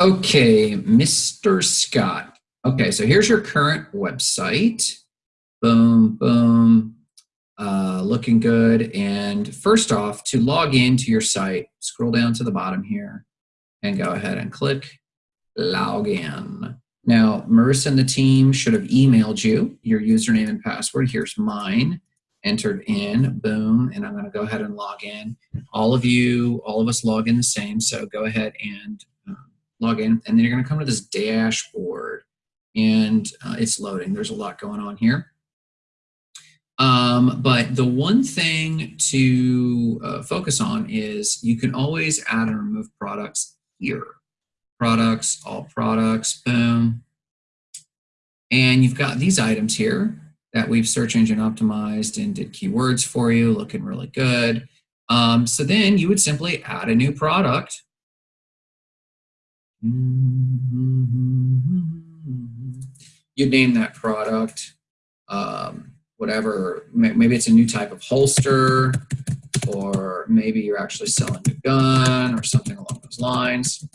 Okay, Mr. Scott. Okay, so here's your current website. Boom, boom. Uh, looking good. And first off, to log into your site, scroll down to the bottom here and go ahead and click log in. Now, Marissa and the team should have emailed you your username and password. Here's mine entered in, boom, and I'm going to go ahead and log in. All of you, all of us log in the same, so go ahead and um, log in, and then you're going to come to this dashboard, and uh, it's loading. There's a lot going on here. Um, but the one thing to uh, focus on is you can always add and remove products here. Products, all products, boom. And you've got these items here that we've search engine optimized and did keywords for you, looking really good. Um, so then you would simply add a new product. You'd name that product, um, whatever, maybe it's a new type of holster, or maybe you're actually selling a gun or something along those lines.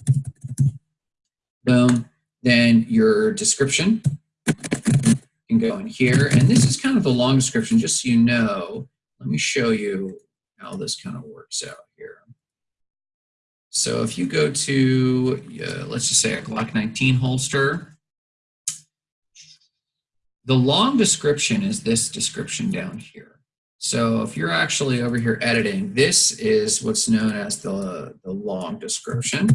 Boom. Then your description can go in here. And this is kind of a long description, just so you know. Let me show you how this kind of works out here. So if you go to, uh, let's just say a Glock 19 holster, the long description is this description down here. So if you're actually over here editing, this is what's known as the, the long description.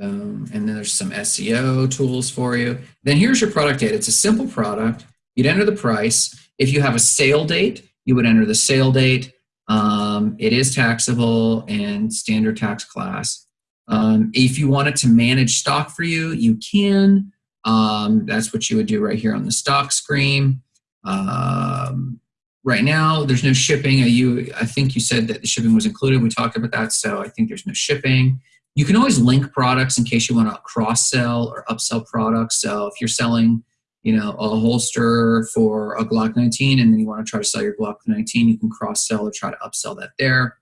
Um, and then there's some SEO tools for you. Then here's your product data. It's a simple product. You'd enter the price. If you have a sale date, you would enter the sale date. Um, it is taxable and standard tax class. Um, if you wanted to manage stock for you, you can. Um, that's what you would do right here on the stock screen. Um, right now, there's no shipping. You, I think you said that the shipping was included. We talked about that, so I think there's no shipping. You can always link products in case you want to cross sell or upsell products. So if you're selling, you know, a holster for a Glock 19 and then you want to try to sell your Glock 19, you can cross sell or try to upsell that there.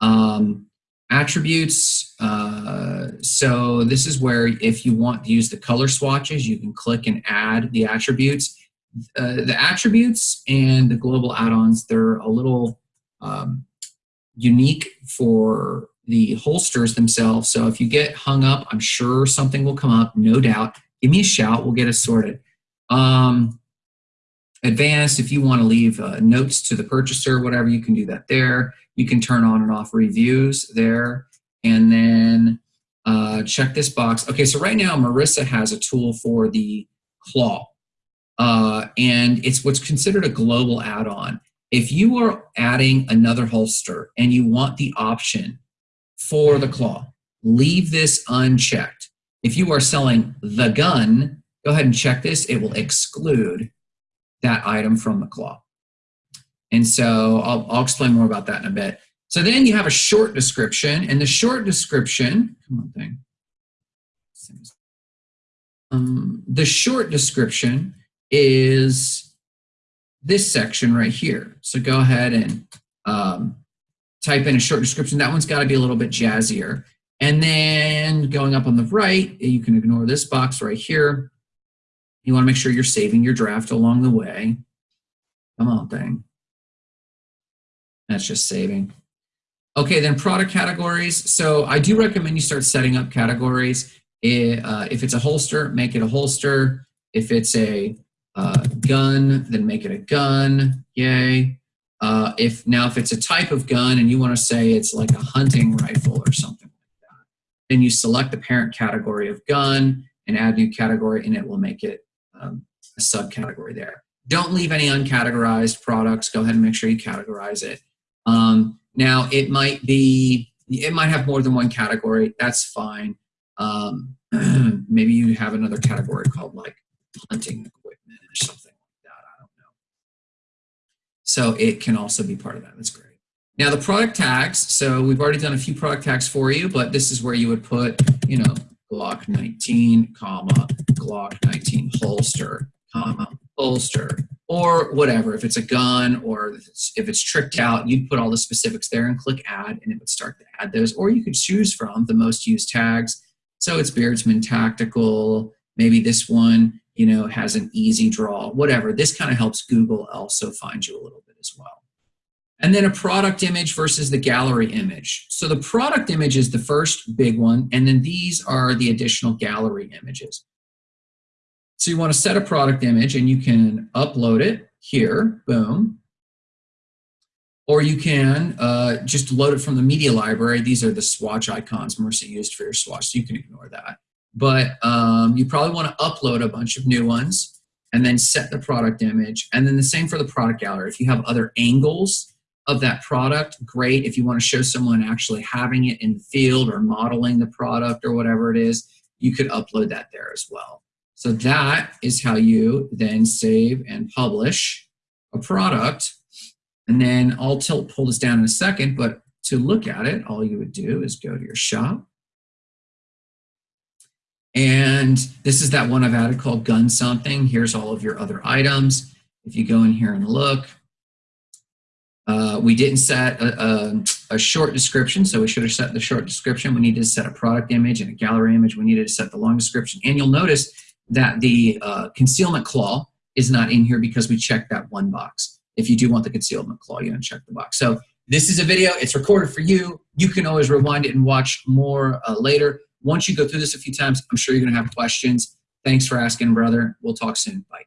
Um, attributes. Uh, so this is where if you want to use the color swatches, you can click and add the attributes. Uh, the attributes and the global add-ons, they're a little um, unique for the holsters themselves. So if you get hung up, I'm sure something will come up, no doubt. Give me a shout, we'll get it sorted. Um, advanced, if you want to leave uh, notes to the purchaser, whatever, you can do that there. You can turn on and off reviews there. And then uh, check this box. Okay, so right now Marissa has a tool for the claw. Uh, and it's what's considered a global add-on. If you are adding another holster and you want the option for the claw. Leave this unchecked. If you are selling the gun, go ahead and check this. It will exclude that item from the claw. And so I'll, I'll explain more about that in a bit. So then you have a short description, and the short description, come on thing. Um, the short description is this section right here. So go ahead and um, type in a short description. That one's got to be a little bit jazzier. And then going up on the right, you can ignore this box right here. You want to make sure you're saving your draft along the way. Come on, thing. That's just saving. Okay, then product categories. So I do recommend you start setting up categories. Uh, if it's a holster, make it a holster. If it's a uh, gun, then make it a gun. Yay. Uh, if now if it's a type of gun and you want to say it's like a hunting rifle or something like that, then you select the parent category of gun and add new category, and it will make it um, a subcategory there. Don't leave any uncategorized products. Go ahead and make sure you categorize it. Um, now it might be it might have more than one category. That's fine. Um, maybe you have another category called like hunting equipment or something like that. I don't know. so it can also be part of that. That's great. Now the product tags, so we've already done a few product tags for you, but this is where you would put, you know, Glock 19, comma, Glock 19 holster, comma, holster, or whatever. If it's a gun or if it's, if it's tricked out, you'd put all the specifics there and click add and it would start to add those. Or you could choose from the most used tags. So it's Beardsman Tactical, maybe this one, you know, has an easy draw, whatever. This kind of helps Google also find you a little bit as well. And then a product image versus the gallery image. So the product image is the first big one, and then these are the additional gallery images. So you want to set a product image and you can upload it here, boom. Or you can uh, just load it from the media library. These are the swatch icons Mercy used for your swatch, so you can ignore that. But um, you probably want to upload a bunch of new ones and then set the product image. And then the same for the product gallery. If you have other angles of that product, great. If you want to show someone actually having it in the field or modeling the product or whatever it is, you could upload that there as well. So that is how you then save and publish a product. And then I'll tilt, pull this down in a second, but to look at it, all you would do is go to your shop. And this is that one I've added called Gun Something. Here's all of your other items. If you go in here and look, uh, we didn't set a, a, a, short description, so we should have set the short description. We needed to set a product image and a gallery image. We needed to set the long description. And you'll notice that the uh, concealment claw is not in here because we checked that one box. If you do want the concealment claw, you uncheck the box. So this is a video. It's recorded for you. You can always rewind it and watch more uh, later. Once you go through this a few times, I'm sure you're going to have questions. Thanks for asking, brother. We'll talk soon. Bye.